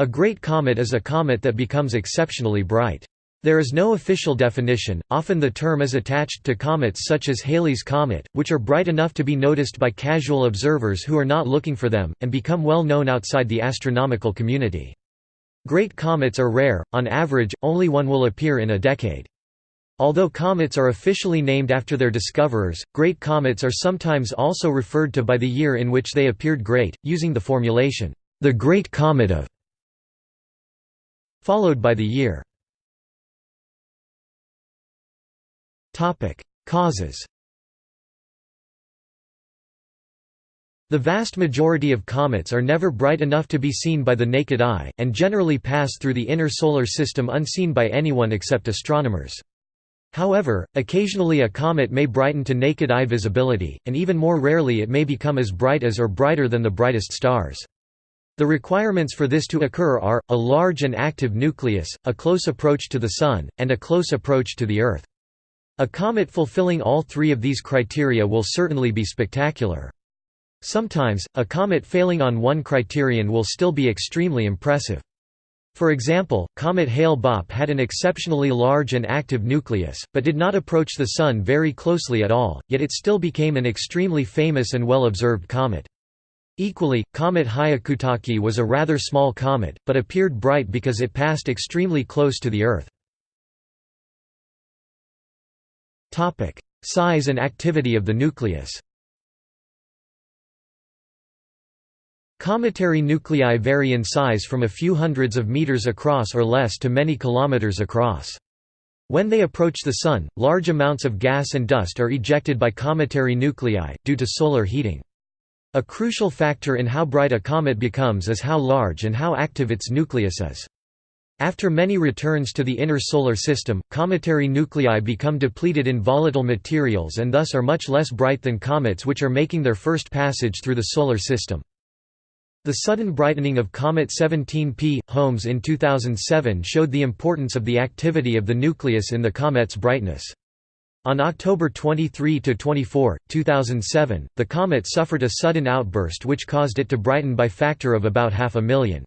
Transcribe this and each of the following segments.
A great comet is a comet that becomes exceptionally bright. There is no official definition, often the term is attached to comets such as Halley's Comet, which are bright enough to be noticed by casual observers who are not looking for them, and become well known outside the astronomical community. Great comets are rare, on average, only one will appear in a decade. Although comets are officially named after their discoverers, great comets are sometimes also referred to by the year in which they appeared great, using the formulation, the Great Comet of followed by the year. Causes The vast majority of comets are never bright enough to be seen by the naked eye, and generally pass through the inner solar system unseen by anyone except astronomers. However, occasionally a comet may brighten to naked eye visibility, and even more rarely it may become as bright as or brighter than the brightest stars. The requirements for this to occur are, a large and active nucleus, a close approach to the Sun, and a close approach to the Earth. A comet fulfilling all three of these criteria will certainly be spectacular. Sometimes, a comet failing on one criterion will still be extremely impressive. For example, comet Hale-Bopp had an exceptionally large and active nucleus, but did not approach the Sun very closely at all, yet it still became an extremely famous and well-observed comet. Equally, comet Hyakutake was a rather small comet, but appeared bright because it passed extremely close to the Earth. Size and activity of the nucleus Cometary nuclei vary in size from a few hundreds of meters across or less to many kilometers across. When they approach the Sun, large amounts of gas and dust are ejected by cometary nuclei, due to solar heating. A crucial factor in how bright a comet becomes is how large and how active its nucleus is. After many returns to the inner solar system, cometary nuclei become depleted in volatile materials and thus are much less bright than comets which are making their first passage through the solar system. The sudden brightening of Comet 17P, Holmes in 2007 showed the importance of the activity of the nucleus in the comet's brightness. On October 23–24, 2007, the comet suffered a sudden outburst which caused it to brighten by factor of about half a million.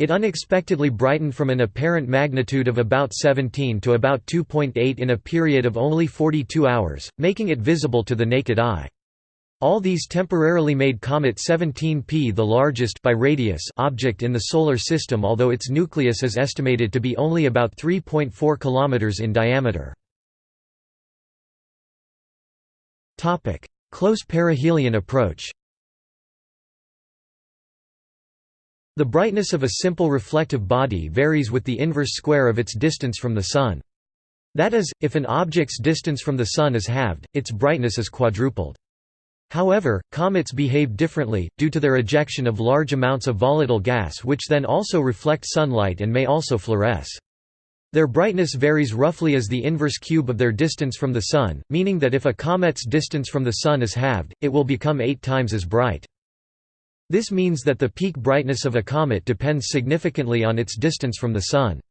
It unexpectedly brightened from an apparent magnitude of about 17 to about 2.8 in a period of only 42 hours, making it visible to the naked eye. All these temporarily made Comet 17P the largest by radius object in the Solar System although its nucleus is estimated to be only about 3.4 km in diameter. Close perihelion approach The brightness of a simple reflective body varies with the inverse square of its distance from the Sun. That is, if an object's distance from the Sun is halved, its brightness is quadrupled. However, comets behave differently, due to their ejection of large amounts of volatile gas which then also reflect sunlight and may also fluoresce. Their brightness varies roughly as the inverse cube of their distance from the Sun, meaning that if a comet's distance from the Sun is halved, it will become eight times as bright. This means that the peak brightness of a comet depends significantly on its distance from the Sun.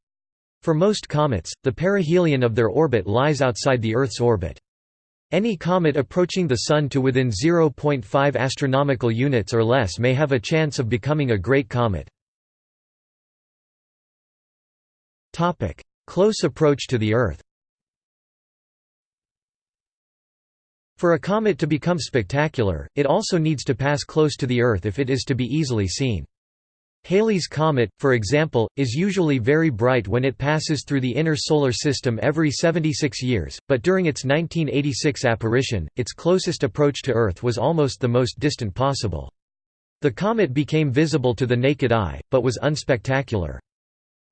For most comets, the perihelion of their orbit lies outside the Earth's orbit. Any comet approaching the Sun to within 0.5 astronomical units or less may have a chance of becoming a great comet. Close approach to the Earth For a comet to become spectacular, it also needs to pass close to the Earth if it is to be easily seen. Halley's Comet, for example, is usually very bright when it passes through the inner solar system every 76 years, but during its 1986 apparition, its closest approach to Earth was almost the most distant possible. The comet became visible to the naked eye, but was unspectacular.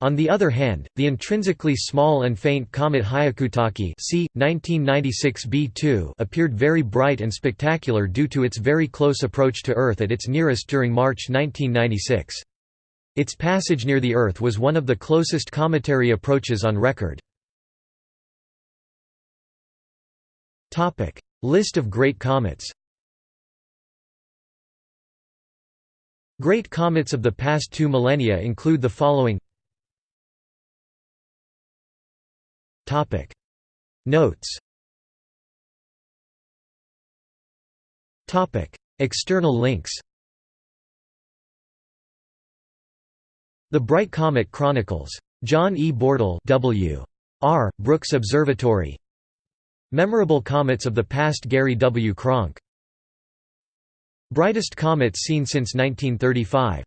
On the other hand, the intrinsically small and faint comet Hyakutake c. 1996 B2 appeared very bright and spectacular due to its very close approach to Earth at its nearest during March 1996. Its passage near the Earth was one of the closest cometary approaches on record. List of great comets Great comets of the past two millennia include the following Notes External links The Bright Comet Chronicles. John E. Bortle W. R. Brooks Observatory Memorable comets of the past Gary W. Kronk Brightest comets seen since 1935